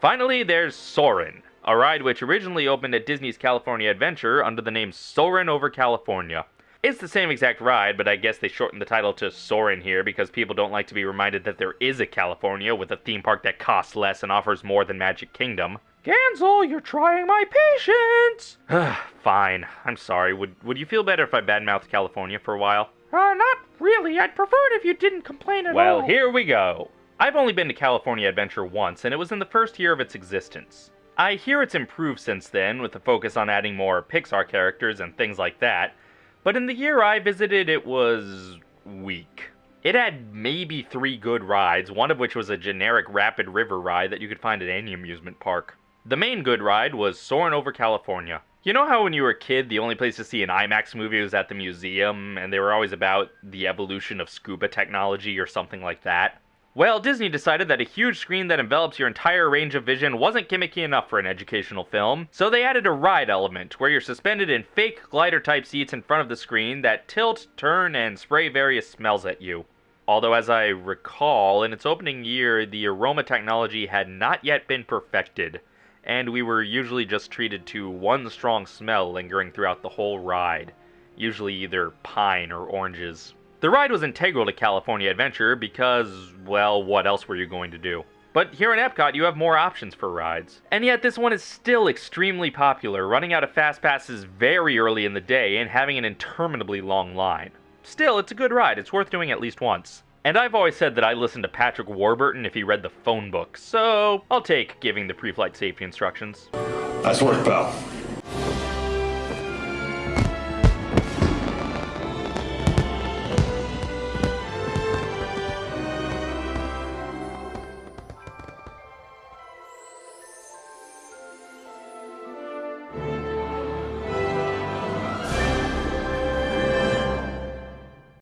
Finally, there's Soarin', a ride which originally opened at Disney's California Adventure under the name Soarin' over California. It's the same exact ride, but I guess they shortened the title to Soarin' here because people don't like to be reminded that there is a California with a theme park that costs less and offers more than Magic Kingdom. Gansel, you're trying my patience! Fine, I'm sorry. Would, would you feel better if I badmouthed California for a while? Uh, not really. I'd prefer it if you didn't complain at Well, all. Well, here we go. I've only been to California Adventure once, and it was in the first year of its existence. I hear it's improved since then, with the focus on adding more Pixar characters and things like that, but in the year I visited, it was weak. It had maybe three good rides, one of which was a generic rapid river ride that you could find at any amusement park. The main good ride was Soarin' over California. You know how when you were a kid, the only place to see an IMAX movie was at the museum, and they were always about the evolution of scuba technology or something like that? Well, Disney decided that a huge screen that envelops your entire range of vision wasn't gimmicky enough for an educational film, so they added a ride element where you're suspended in fake glider type seats in front of the screen that tilt, turn, and spray various smells at you. Although, as I recall, in its opening year, the aroma technology had not yet been perfected, and we were usually just treated to one strong smell lingering throughout the whole ride, usually either pine or oranges. The ride was integral to California Adventure because, well, what else were you going to do? But here in Epcot, you have more options for rides. And yet, this one is still extremely popular, running out of fast passes very early in the day and having an interminably long line. Still, it's a good ride, it's worth doing at least once. And I've always said that I listened to Patrick Warburton if he read the phone book, so I'll take giving the pre flight safety instructions. Nice work, pal.